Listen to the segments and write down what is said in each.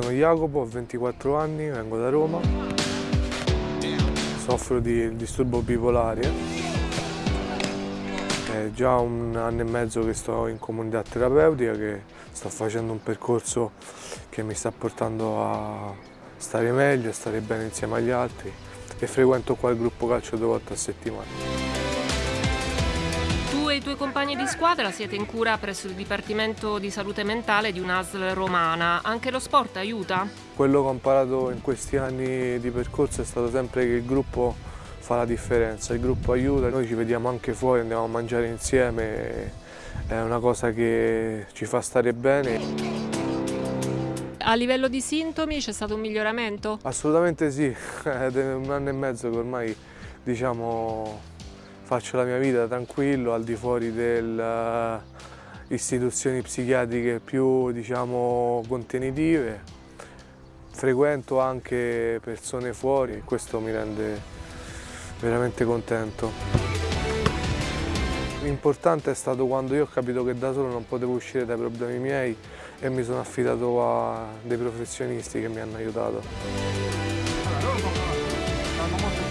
sono Jacopo, ho 24 anni, vengo da Roma, soffro di disturbo bipolare. È già un anno e mezzo che sto in comunità terapeutica, che sto facendo un percorso che mi sta portando a stare meglio, a stare bene insieme agli altri e frequento qua il gruppo calcio due volte a settimana tuoi compagni di squadra siete in cura presso il Dipartimento di Salute Mentale di un'ASL romana. Anche lo sport aiuta? Quello che ho imparato in questi anni di percorso è stato sempre che il gruppo fa la differenza, il gruppo aiuta, noi ci vediamo anche fuori, andiamo a mangiare insieme, è una cosa che ci fa stare bene. A livello di sintomi c'è stato un miglioramento? Assolutamente sì, è un anno e mezzo che ormai diciamo faccio la mia vita tranquillo al di fuori delle eh, istituzioni psichiatriche più diciamo, contenitive, frequento anche persone fuori e questo mi rende veramente contento. L'importante è stato quando io ho capito che da solo non potevo uscire dai problemi miei e mi sono affidato a dei professionisti che mi hanno aiutato.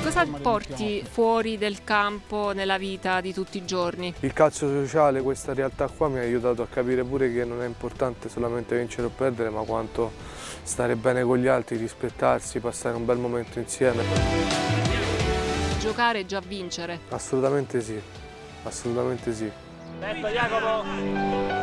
Cosa porti fuori del campo nella vita di tutti i giorni? Il calcio sociale, questa realtà qua mi ha aiutato a capire pure che non è importante solamente vincere o perdere, ma quanto stare bene con gli altri, rispettarsi, passare un bel momento insieme. Giocare è già vincere? Assolutamente sì, assolutamente sì. Detto Jacopo!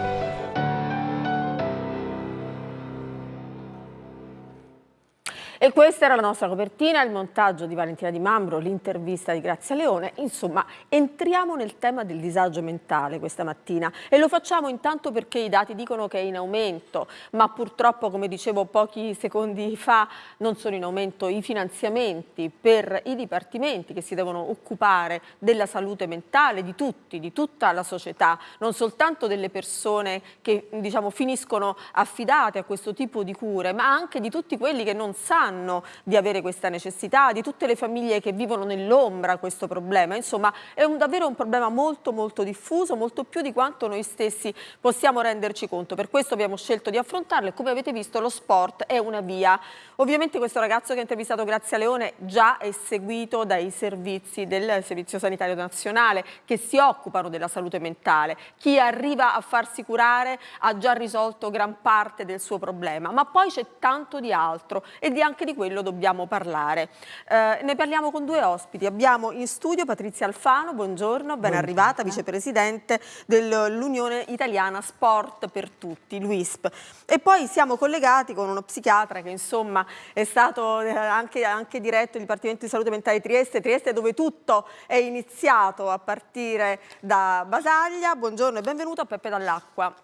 E questa era la nostra copertina, il montaggio di Valentina Di Mambro, l'intervista di Grazia Leone. Insomma, entriamo nel tema del disagio mentale questa mattina e lo facciamo intanto perché i dati dicono che è in aumento, ma purtroppo, come dicevo pochi secondi fa, non sono in aumento i finanziamenti per i dipartimenti che si devono occupare della salute mentale di tutti, di tutta la società, non soltanto delle persone che diciamo, finiscono affidate a questo tipo di cure, ma anche di tutti quelli che non sanno sanno di avere questa necessità, di tutte le famiglie che vivono nell'ombra questo problema. Insomma, è un, davvero un problema molto molto diffuso, molto più di quanto noi stessi possiamo renderci conto. Per questo abbiamo scelto di affrontarlo e come avete visto lo sport è una via. Ovviamente questo ragazzo che ha intervistato Grazia Leone già è seguito dai servizi del Servizio Sanitario Nazionale che si occupano della salute mentale. Chi arriva a farsi curare ha già risolto gran parte del suo problema, ma poi c'è tanto di altro e di anche anche di quello dobbiamo parlare. Eh, ne parliamo con due ospiti. Abbiamo in studio Patrizia Alfano, buongiorno, ben arrivata, vicepresidente dell'Unione Italiana Sport per Tutti, l'UISP. E poi siamo collegati con uno psichiatra che insomma è stato eh, anche, anche diretto il Dipartimento di Salute Mentale di Trieste, Trieste dove tutto è iniziato a partire da Basaglia. Buongiorno e benvenuto a Peppe Dall'Acqua.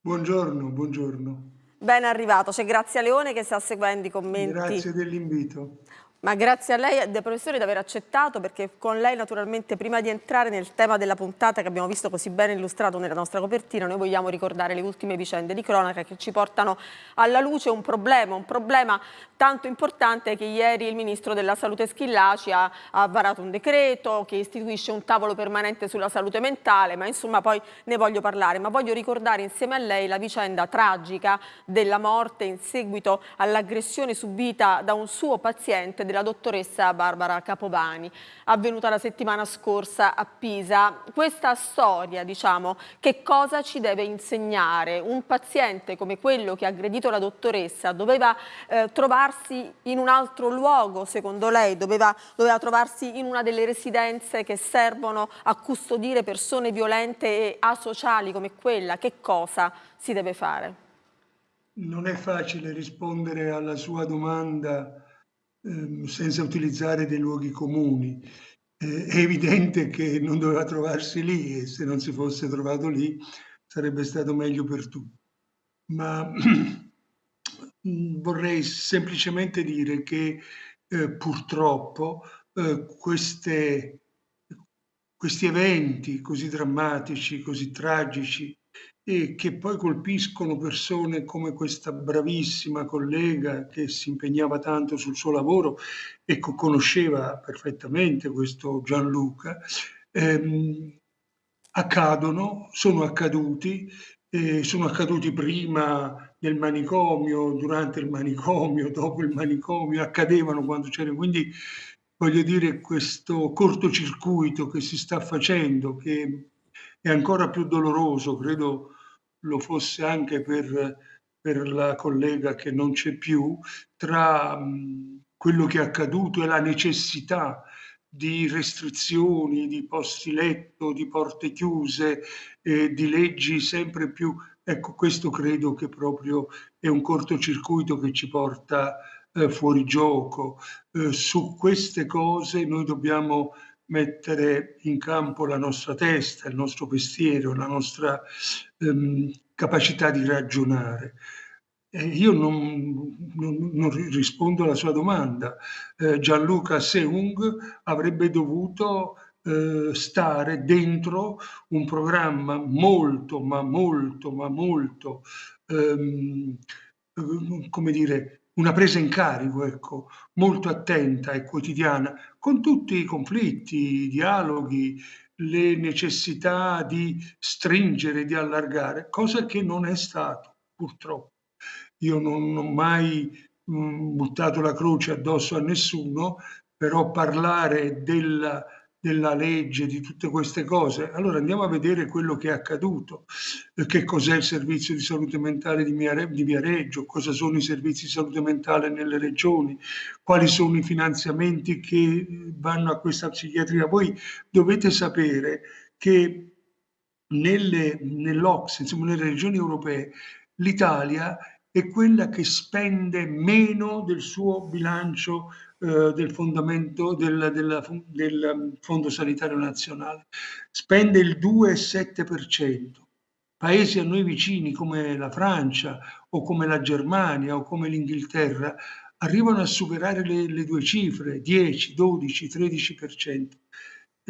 Buongiorno, buongiorno. Ben arrivato, c'è Grazia Leone che sta seguendo i commenti. Grazie dell'invito. Ma grazie a lei, Professore, di aver accettato, perché con lei naturalmente, prima di entrare nel tema della puntata che abbiamo visto così bene illustrato nella nostra copertina, noi vogliamo ricordare le ultime vicende di cronaca che ci portano alla luce. Un problema, un problema tanto importante che ieri il Ministro della Salute Schillaci ha, ha varato un decreto che istituisce un tavolo permanente sulla salute mentale, ma insomma poi ne voglio parlare, ma voglio ricordare insieme a lei la vicenda tragica della morte in seguito all'aggressione subita da un suo paziente della dottoressa Barbara Capovani, avvenuta la settimana scorsa a Pisa. Questa storia, diciamo, che cosa ci deve insegnare? Un paziente come quello che ha aggredito la dottoressa doveva eh, trovarsi in un altro luogo, secondo lei? Doveva, doveva trovarsi in una delle residenze che servono a custodire persone violente e asociali come quella? Che cosa si deve fare? Non è facile rispondere alla sua domanda Ehm, senza utilizzare dei luoghi comuni. Eh, è evidente che non doveva trovarsi lì e se non si fosse trovato lì sarebbe stato meglio per tutti. Ma vorrei semplicemente dire che eh, purtroppo eh, queste, questi eventi così drammatici, così tragici, e che poi colpiscono persone come questa bravissima collega che si impegnava tanto sul suo lavoro e conosceva perfettamente questo Gianluca, ehm, accadono, sono accaduti, eh, sono accaduti prima del manicomio, durante il manicomio, dopo il manicomio, accadevano quando c'era. Quindi voglio dire questo cortocircuito che si sta facendo, che è ancora più doloroso, credo lo fosse anche per, per la collega che non c'è più, tra mh, quello che è accaduto e la necessità di restrizioni, di posti letto, di porte chiuse, eh, di leggi sempre più Ecco, questo credo che proprio è un cortocircuito che ci porta eh, fuori gioco. Eh, su queste cose noi dobbiamo mettere in campo la nostra testa, il nostro pensiero, la nostra ehm, capacità di ragionare. Eh, io non, non, non, rispondo alla sua domanda. Eh, Gianluca Seung avrebbe dovuto eh, stare dentro un programma molto, ma molto, ma molto, ehm, come dire, una presa in carico, ecco, molto attenta e quotidiana, con tutti i conflitti, i dialoghi, le necessità di stringere, di allargare, cosa che non è stato, purtroppo. Io non ho mai mh, buttato la croce addosso a nessuno, però parlare della della legge, di tutte queste cose. Allora andiamo a vedere quello che è accaduto, che cos'è il servizio di salute mentale di, Viareggio, cosa sono i servizi di salute mentale nelle regioni, quali sono i finanziamenti che vanno a questa psichiatria. Voi dovete sapere che nelle, nell'Ox, insomma nelle regioni europee, l'Italia è quella che spende meno del suo bilancio eh, del del, del, del um, Fondo Sanitario Nazionale. Spende il 2,7%. Paesi a noi vicini come la Francia o come la Germania o come l'Inghilterra arrivano a superare le, le due cifre, 10, 12, 13%.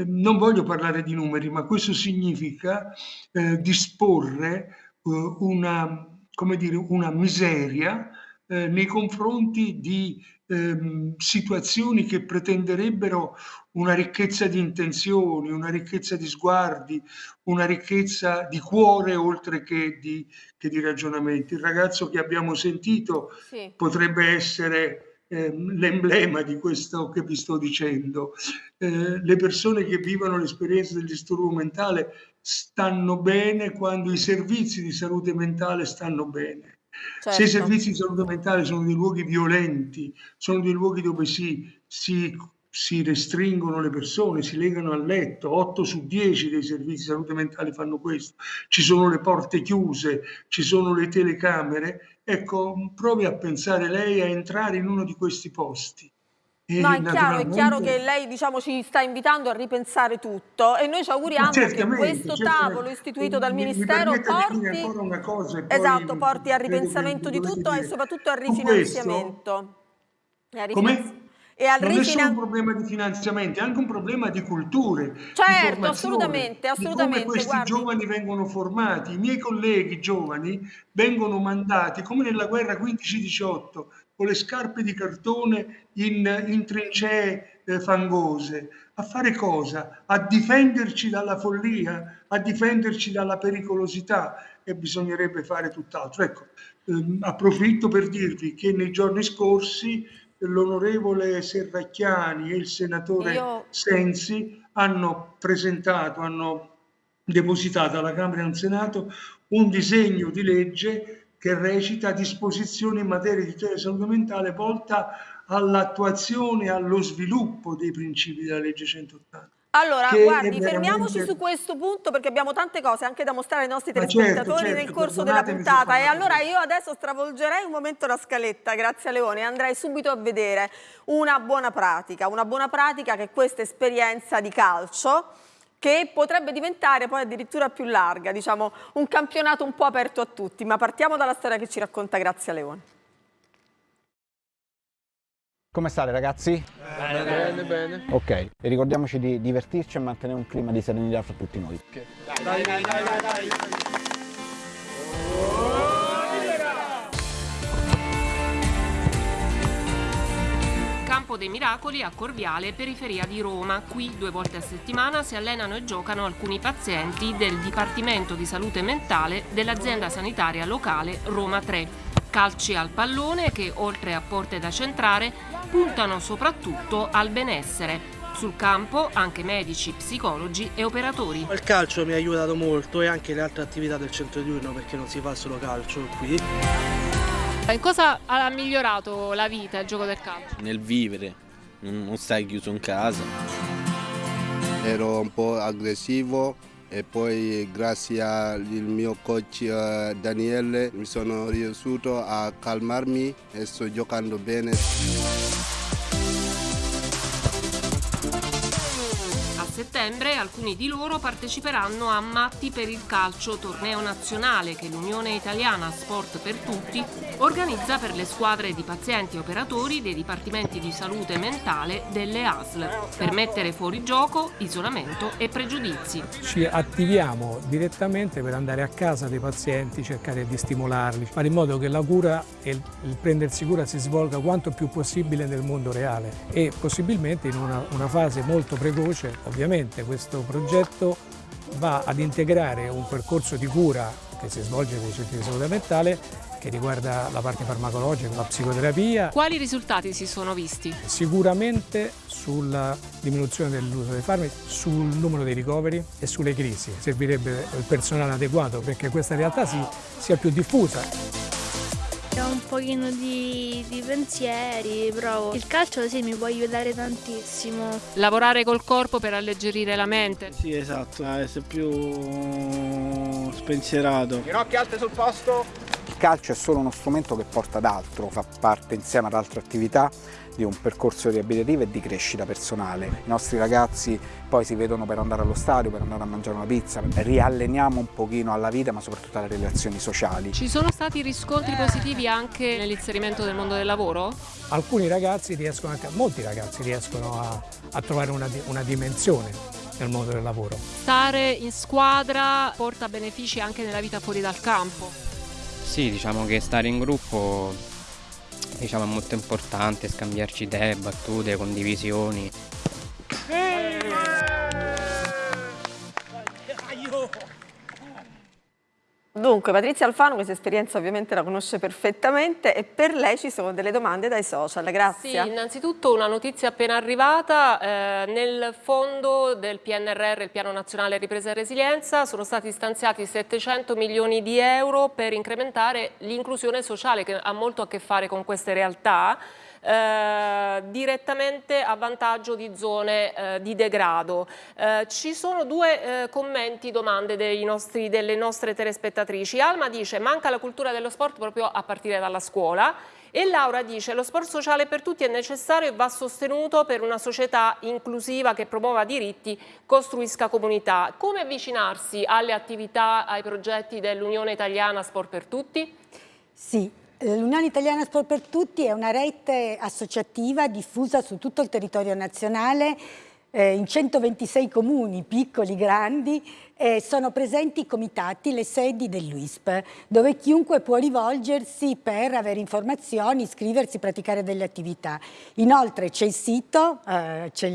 non voglio parlare di numeri, ma questo significa eh, disporre eh, una, come dire, una miseria eh, nei confronti di ehm, situazioni che pretenderebbero una ricchezza di intenzioni, una ricchezza di sguardi, una ricchezza di cuore oltre che di, che di ragionamenti. Il ragazzo che abbiamo sentito sì. potrebbe essere ehm, l'emblema di questo che vi sto dicendo. Eh, le persone che vivono l'esperienza del disturbo mentale stanno bene quando i servizi di salute mentale stanno bene. Certo. Se i certo. servizi di salute mentale sono dei luoghi violenti, sono dei luoghi dove si, si, si restringono le persone, si legano al letto, 8 su 10 dei servizi di salute mentale fanno questo, ci sono le porte chiuse, ci sono le telecamere, ecco, provi a pensare lei a entrare in uno di questi posti No, è chiaro, è chiaro che lei diciamo, ci sta invitando a ripensare tutto e noi ci auguriamo che questo tavolo istituito dal Ministero porti, cosa, esatto, porti al ripensamento di tutto e soprattutto al rifinanziamento. Come? E al non è solo un problema di finanziamenti, è anche un problema di culture. Certo, di assolutamente, assolutamente. Di come questi guardi. giovani vengono formati. I miei colleghi giovani vengono mandati, come nella guerra 15-18, con le scarpe di cartone in, in trincee eh, fangose. A fare cosa? A difenderci dalla follia, a difenderci dalla pericolosità e bisognerebbe fare tutt'altro. Ecco, ehm, approfitto per dirvi che nei giorni scorsi l'onorevole Serracchiani e il senatore Io... Sensi hanno presentato, hanno depositato alla Camera e al Senato un disegno di legge che recita disposizioni in materia di tutela salute mentale volta all'attuazione e allo sviluppo dei principi della legge 180. Allora, guardi, veramente... fermiamoci su questo punto perché abbiamo tante cose anche da mostrare ai nostri certo, telespettatori certo, certo, nel corso della puntata. E allora io adesso stravolgerei un momento la scaletta, grazie a Leone, e andrei subito a vedere una buona pratica, una buona pratica che è questa esperienza di calcio che potrebbe diventare poi addirittura più larga, diciamo un campionato un po' aperto a tutti, ma partiamo dalla storia che ci racconta Grazia Leone. Come state ragazzi? Bene, bene, bene. Ok, e ricordiamoci di divertirci e mantenere un clima di serenità fra tutti noi. Okay. Dai, dai, dai, dai, dai. Campo dei Miracoli a Corviale, periferia di Roma. Qui due volte a settimana si allenano e giocano alcuni pazienti del Dipartimento di Salute Mentale dell'azienda sanitaria locale Roma 3. Calci al pallone che, oltre a porte da centrare, puntano soprattutto al benessere. Sul campo anche medici, psicologi e operatori. Il calcio mi ha aiutato molto e anche le altre attività del centro diurno perché non si fa solo calcio qui. In cosa ha migliorato la vita il gioco del calcio? Nel vivere, non stai chiuso in casa. Ero un po' aggressivo e poi grazie al mio coach Daniele mi sono riuscito a calmarmi e sto giocando bene. Settembre alcuni di loro parteciperanno a Matti per il calcio, torneo nazionale che l'Unione Italiana Sport per Tutti organizza per le squadre di pazienti e operatori dei dipartimenti di salute mentale delle ASL, per mettere fuori gioco isolamento e pregiudizi. Ci attiviamo direttamente per andare a casa dei pazienti, cercare di stimolarli, fare in modo che la cura e il prendersi cura si svolga quanto più possibile nel mondo reale e possibilmente in una, una fase molto precoce, ovviamente Ovviamente questo progetto va ad integrare un percorso di cura che si svolge nei centri di salute mentale che riguarda la parte farmacologica, la psicoterapia. Quali risultati si sono visti? Sicuramente sulla diminuzione dell'uso dei farmaci, sul numero dei ricoveri e sulle crisi. Servirebbe il personale adeguato perché questa realtà si, sia più diffusa. Un pochino di, di, pensieri, provo. Il calcio sì mi può aiutare tantissimo. Lavorare col corpo per alleggerire la mente. Sì, esatto, essere più spensierato. Ginocchia alte sul posto. Il calcio è solo uno strumento che porta ad altro, fa parte insieme ad altre attività di un percorso riabilitativo e di crescita personale. I nostri ragazzi poi si vedono per andare allo stadio, per andare a mangiare una pizza, rialleniamo un pochino alla vita ma soprattutto alle relazioni sociali. Ci sono stati riscontri positivi anche nell'inserimento del mondo del lavoro? Alcuni ragazzi riescono, anche, molti ragazzi riescono a, a trovare una, una dimensione nel mondo del lavoro. Stare in squadra porta benefici anche nella vita fuori dal campo? Sì, diciamo che stare in gruppo diciamo, è molto importante, scambiarci idee, battute, condivisioni. Dunque, Patrizia Alfano questa esperienza ovviamente la conosce perfettamente e per lei ci sono delle domande dai social, grazie. Sì, innanzitutto una notizia appena arrivata, eh, nel fondo del PNRR, il Piano Nazionale Ripresa e Resilienza, sono stati stanziati 700 milioni di euro per incrementare l'inclusione sociale che ha molto a che fare con queste realtà eh, direttamente a vantaggio di zone eh, di degrado. Eh, ci sono due eh, commenti, domande nostri, delle nostre telespettatrici. Alma dice manca la cultura dello sport proprio a partire dalla scuola e Laura dice lo sport sociale per tutti è necessario e va sostenuto per una società inclusiva che promuova diritti, costruisca comunità. Come avvicinarsi alle attività, ai progetti dell'Unione Italiana Sport per Tutti? Sì, L'Unione Italiana Sport per Tutti è una rete associativa diffusa su tutto il territorio nazionale eh, in 126 comuni, piccoli, grandi, eh, sono presenti i comitati, le sedi dell'UISP, dove chiunque può rivolgersi per avere informazioni, iscriversi, praticare delle attività. Inoltre c'è il sito, eh, c'è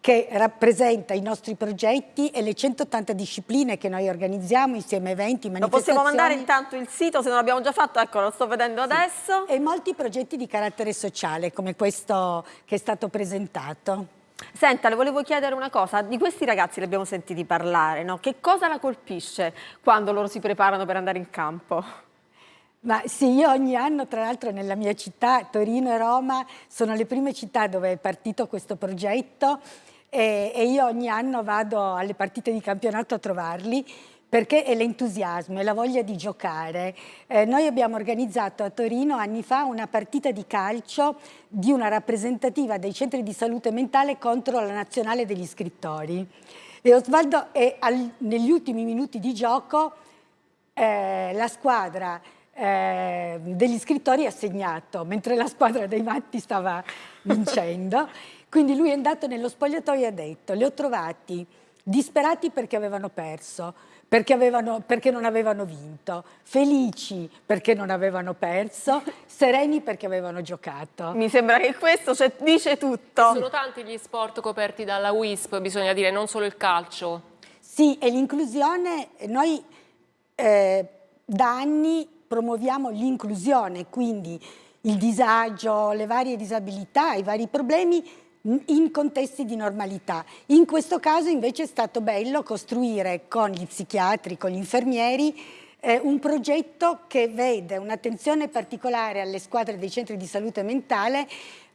che rappresenta i nostri progetti e le 180 discipline che noi organizziamo insieme a eventi, manifestazioni. Lo possiamo mandare intanto il sito se non l'abbiamo già fatto, ecco lo sto vedendo sì. adesso. E molti progetti di carattere sociale come questo che è stato presentato. Senta, le volevo chiedere una cosa, di questi ragazzi li abbiamo sentiti parlare, no? che cosa la colpisce quando loro si preparano per andare in campo? Ma sì, io ogni anno, tra l'altro nella mia città, Torino e Roma, sono le prime città dove è partito questo progetto e, e io ogni anno vado alle partite di campionato a trovarli perché è l'entusiasmo e la voglia di giocare. Eh, noi abbiamo organizzato a Torino anni fa una partita di calcio di una rappresentativa dei centri di salute mentale contro la nazionale degli scrittori. E Osvaldo, è al, negli ultimi minuti di gioco, eh, la squadra eh, degli scrittori ha segnato, mentre la squadra dei matti stava vincendo. Quindi lui è andato nello spogliatoio e ha detto, li ho trovati disperati perché avevano perso, perché, avevano, perché, non avevano vinto, felici perché non avevano perso, sereni perché avevano giocato. Mi sembra che questo cioè, dice tutto. Sono tanti gli sport coperti dalla WISP, bisogna dire, non solo il calcio. Sì, e l'inclusione, noi eh, da anni promuoviamo l'inclusione, quindi il disagio, le varie disabilità, i vari problemi in contesti di normalità. In questo caso invece è stato bello costruire con gli psichiatri, con gli infermieri, eh, un progetto che vede un'attenzione particolare alle squadre dei centri di salute mentale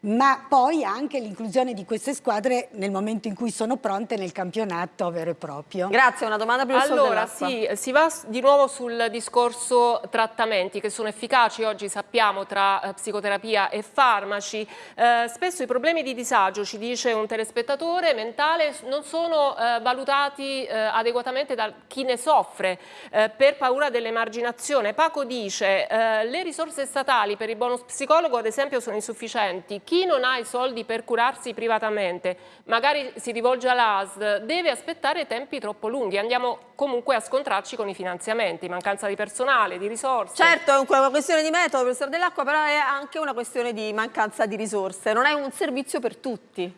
ma poi anche l'inclusione di queste squadre nel momento in cui sono pronte nel campionato vero e proprio. Grazie, una domanda per il Allora, sì, si va di nuovo sul discorso trattamenti che sono efficaci, oggi sappiamo, tra eh, psicoterapia e farmaci. Eh, spesso i problemi di disagio, ci dice un telespettatore, mentale, non sono eh, valutati eh, adeguatamente da chi ne soffre eh, per paura dell'emarginazione. Paco dice, eh, le risorse statali per il bonus psicologo ad esempio sono insufficienti, chi non ha i soldi per curarsi privatamente, magari si rivolge all'ASD, deve aspettare tempi troppo lunghi. Andiamo comunque a scontrarci con i finanziamenti, mancanza di personale, di risorse. Certo, è una questione di metodo, professore dell'acqua, però è anche una questione di mancanza di risorse. Non è un servizio per tutti.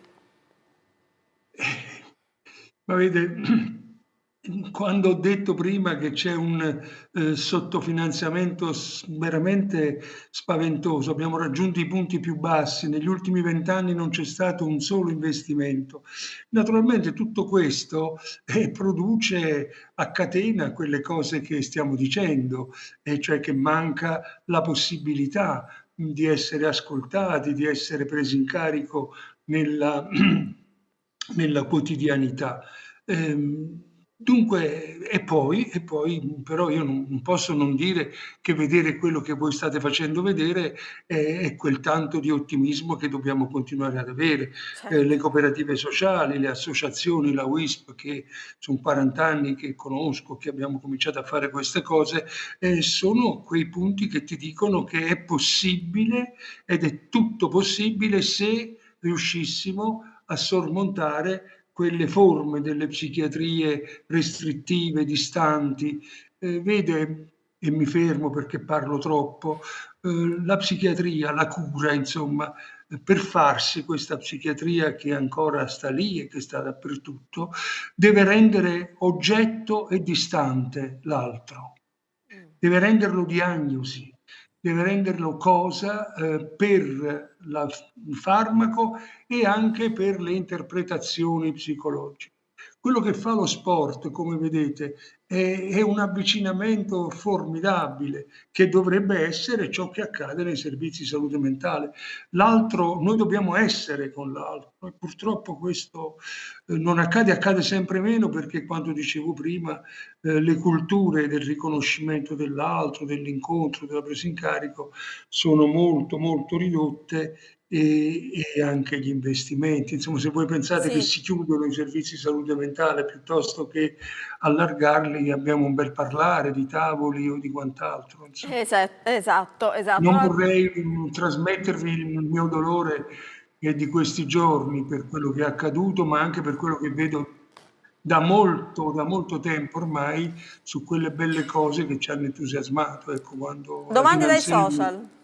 Ma vede, quando ho detto prima che c'è un eh, sottofinanziamento veramente spaventoso, abbiamo raggiunto i punti più bassi, negli ultimi vent'anni non c'è stato un solo investimento. Naturalmente tutto questo eh, produce a catena quelle cose che stiamo dicendo, e cioè che manca la possibilità di essere ascoltati, di essere presi in carico nella, nella quotidianità. Eh, Dunque, e poi, e poi però io non, posso non dire che vedere quello che voi state facendo vedere è, è quel tanto di ottimismo che dobbiamo continuare ad avere. Certo. Eh, le cooperative sociali, le associazioni, la WISP, che sono 40 anni che conosco, che abbiamo cominciato a fare queste cose, eh, sono quei punti che ti dicono che è possibile ed è tutto possibile se riuscissimo a sormontare quelle forme delle psichiatrie restrittive, distanti. Eh, vede, e mi fermo perché parlo troppo, eh, la psichiatria, la cura, insomma, per farsi questa psichiatria che ancora sta lì e che sta dappertutto, deve rendere oggetto e distante l'altro, deve renderlo diagnosi, deve renderlo cosa eh, per la, il farmaco e anche per le interpretazioni psicologiche. Quello che fa lo sport, come vedete, è, un avvicinamento formidabile che dovrebbe essere ciò che accade nei servizi di salute mentale. L'altro, noi dobbiamo essere con l'altro e purtroppo questo eh, non accade, accade sempre meno perché quando dicevo prima eh, le culture del riconoscimento dell'altro, dell'incontro, della presa in carico sono molto molto ridotte e, e, anche gli investimenti. Insomma, se voi pensate sì. che si chiudono i servizi di salute mentale piuttosto che allargarli, abbiamo un bel parlare di tavoli o di quant'altro. Esatto, esatto, esatto. Non vorrei um, trasmettervi il mio dolore eh, di questi giorni per quello che è accaduto, ma anche per quello che vedo da molto, da molto tempo ormai su quelle belle cose che ci hanno entusiasmato. Ecco, Domande dai social.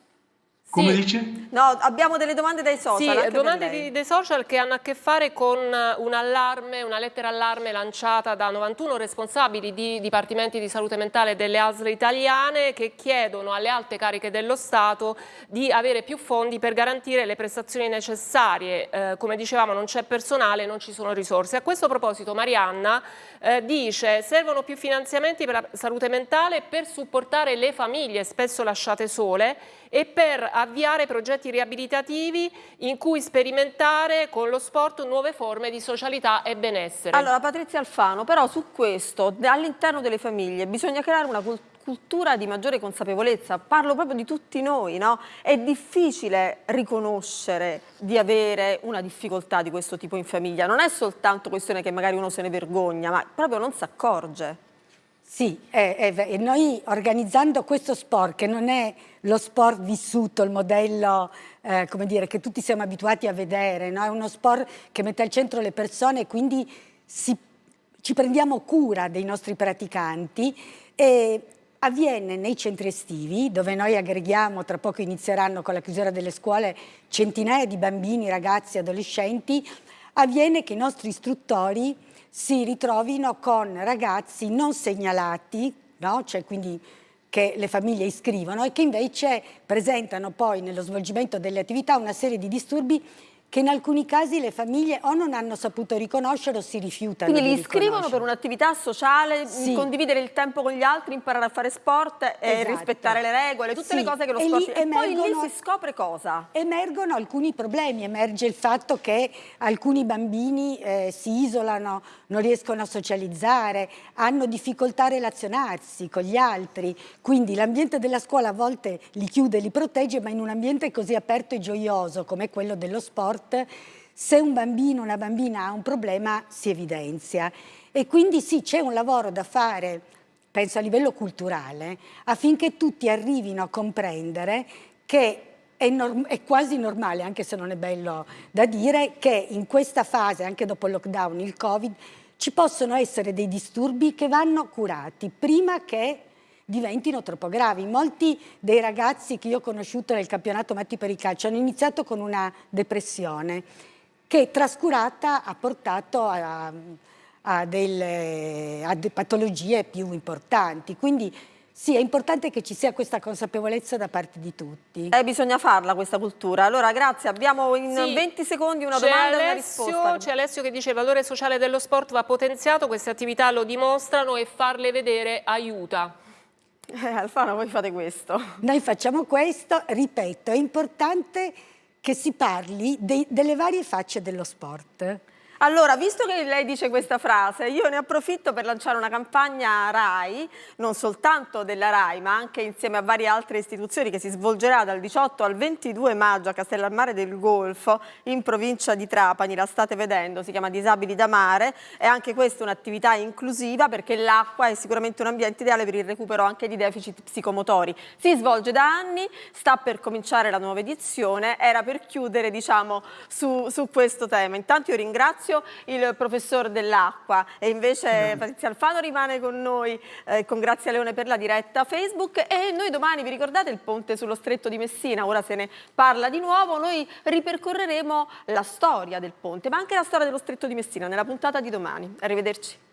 Come sì. dice? No, abbiamo delle domande dai social. Sì, domande di, dei social che hanno a che fare con un allarme, una lettera allarme lanciata da 91 responsabili di dipartimenti di salute mentale delle ASL italiane che chiedono alle alte cariche dello Stato di avere più fondi per garantire le prestazioni necessarie. Eh, come dicevamo non c'è personale, non ci sono risorse. A questo proposito Marianna eh, dice servono più finanziamenti per la salute mentale per supportare le famiglie spesso lasciate sole e per avviare progetti riabilitativi in cui sperimentare con lo sport nuove forme di socialità e benessere. Allora Patrizia Alfano, però su questo all'interno delle famiglie bisogna creare una cultura di maggiore consapevolezza, parlo proprio di tutti noi, no? È difficile riconoscere di avere una difficoltà di questo tipo in famiglia, non è soltanto questione che magari uno se ne vergogna, ma proprio non si accorge. Sì, e noi organizzando questo sport, che non è lo sport vissuto, il modello eh, come dire, che tutti siamo abituati a vedere, no? è uno sport che mette al centro le persone e quindi si, ci prendiamo cura dei nostri praticanti e avviene nei centri estivi dove noi aggreghiamo, tra poco inizieranno con la chiusura delle scuole, centinaia di bambini, ragazzi, adolescenti, avviene che i nostri istruttori si ritrovino con ragazzi non segnalati, no? cioè quindi che le famiglie iscrivono e che invece presentano poi nello svolgimento delle attività una serie di disturbi che in alcuni casi le famiglie o non hanno saputo riconoscere o si rifiutano Quindi li iscrivono per un'attività sociale, sì. condividere il tempo con gli altri, imparare a fare sport e esatto. rispettare le regole, tutte sì. le cose che lo sport... E, poi lì si scopre cosa? Emergono alcuni problemi, emerge il fatto che alcuni bambini eh, si isolano, non riescono a socializzare, hanno difficoltà a relazionarsi con gli altri, quindi l'ambiente della scuola a volte li chiude, li protegge, ma in un ambiente così aperto e gioioso come quello dello sport sport, se un bambino o una bambina ha un problema si evidenzia. E quindi sì, c'è un lavoro da fare, penso a livello culturale, affinché tutti arrivino a comprendere che è, è, quasi normale, anche se non è bello da dire, che in questa fase, anche dopo il lockdown, il Covid, ci possono essere dei disturbi che vanno curati prima che diventino troppo gravi. Molti dei ragazzi che io ho conosciuto nel campionato Matti per il calcio hanno iniziato con una depressione che trascurata ha portato a, a, delle, a patologie più importanti. Quindi sì, è importante che ci sia questa consapevolezza da parte di tutti. Eh, bisogna farla questa cultura. Allora, grazie. Abbiamo in sì. 20 secondi una domanda e una risposta. C'è Alessio che dice il valore sociale dello sport va potenziato, queste attività lo dimostrano e farle vedere aiuta. Eh, Alfano, voi fate questo. Noi facciamo questo, ripeto, è importante che si parli dei, delle varie facce dello sport. Allora, visto che lei dice questa frase, io ne approfitto per lanciare una campagna RAI, non soltanto della RAI, ma anche insieme a varie altre istituzioni che si svolgerà dal 18 al 22 maggio a Castellammare del Golfo, in provincia di Trapani, la state vedendo, si chiama Disabili da Mare, e anche questa un'attività inclusiva perché l'acqua è sicuramente un ambiente ideale per il recupero anche di deficit psicomotori. Si svolge da anni, sta per cominciare la nuova edizione, era per chiudere diciamo su, su questo tema. Intanto io ringrazio ringrazio il professor dell'acqua. E invece Patrizia Alfano rimane con noi eh, con Grazia Leone per la diretta Facebook. E noi domani vi ricordate il ponte sullo stretto di Messina, ora se ne parla di nuovo, noi ripercorreremo la storia del ponte ma anche la storia dello stretto di Messina nella puntata di domani. Arrivederci.